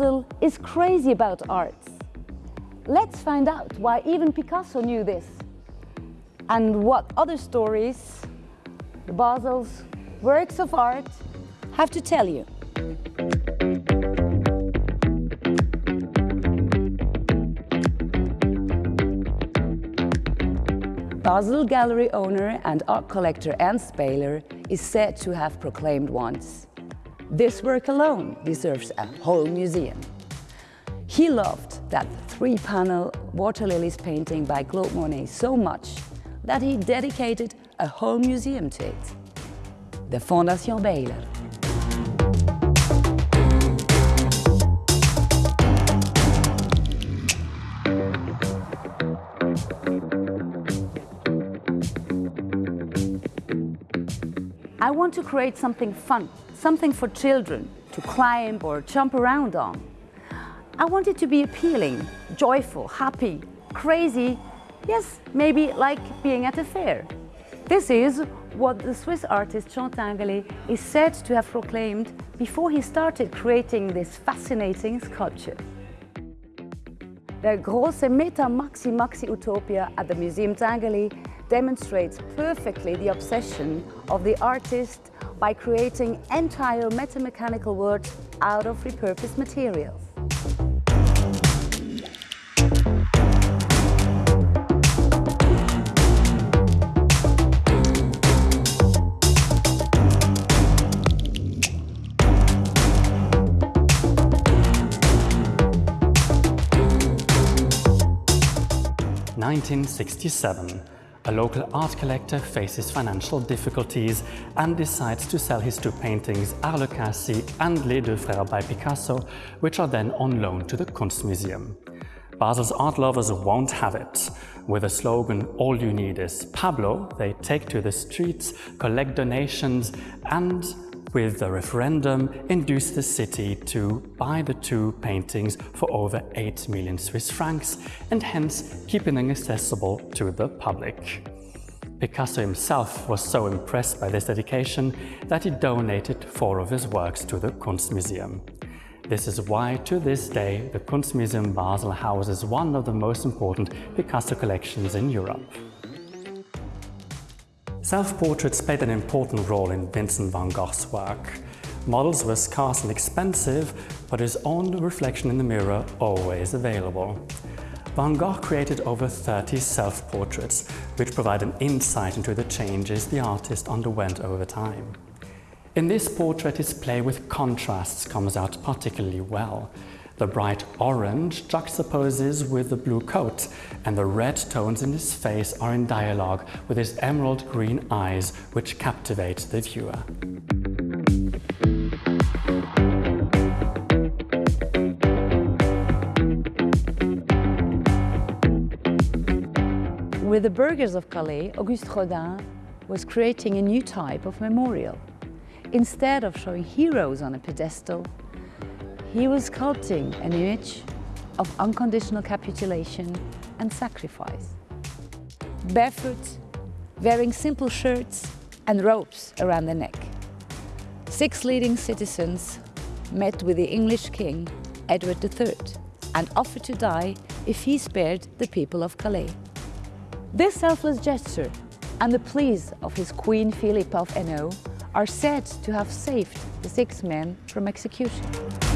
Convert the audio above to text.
Basel is crazy about arts. Let's find out why even Picasso knew this and what other stories Basel's works of art have to tell you. Basel gallery owner and art collector Ernst Beyeler is said to have proclaimed once, this work alone deserves a whole museum. He loved that three-panel water lilies painting by Claude Monet so much that he dedicated a whole museum to it. The Fondation Beyeler. I want to create something fun, something for children to climb or jump around on. I want it to be appealing, joyful, happy, crazy, yes, maybe like being at a fair. This is what the Swiss artist Jean Tinguely is said to have proclaimed before he started creating this fascinating sculpture. The große Meta Maxi Maxi Utopia at the Museum Tinguely demonstrates perfectly the obsession of the artist by creating entire metamechanical worlds out of repurposed materials. Nineteen sixty-seven. A local art collector faces financial difficulties and decides to sell his two paintings Arlequin assis and Les Deux Frères by Picasso, which are then on loan to the Kunstmuseum. Basel's art lovers won't have it. With the slogan, all you need is Pablo, they take to the streets, collect donations and with the referendum, induced the city to buy the two paintings for over 8 million Swiss francs and hence keeping them accessible to the public. Picasso himself was so impressed by this dedication that he donated four of his works to the Kunstmuseum. This is why, to this day, the Kunstmuseum Basel houses one of the most important Picasso collections in Europe. Self-portraits played an important role in Vincent van Gogh's work. Models were scarce and expensive, but his own reflection in the mirror always available. Van Gogh created over 30 self-portraits, which provide an insight into the changes the artist underwent over time. In this portrait, his play with contrasts comes out particularly well. The bright orange juxtaposes with the blue coat, and the red tones in his face are in dialogue with his emerald green eyes, which captivate the viewer. With the burghers of Calais, Auguste Rodin was creating a new type of memorial. Instead of showing heroes on a pedestal, he was sculpting an image of unconditional capitulation and sacrifice. Barefoot, wearing simple shirts and ropes around the neck. Six leading citizens met with the English king, Edward III, and offered to die if he spared the people of Calais. This selfless gesture and the pleas of his queen Philippa of Hainaut are said to have saved the six men from execution.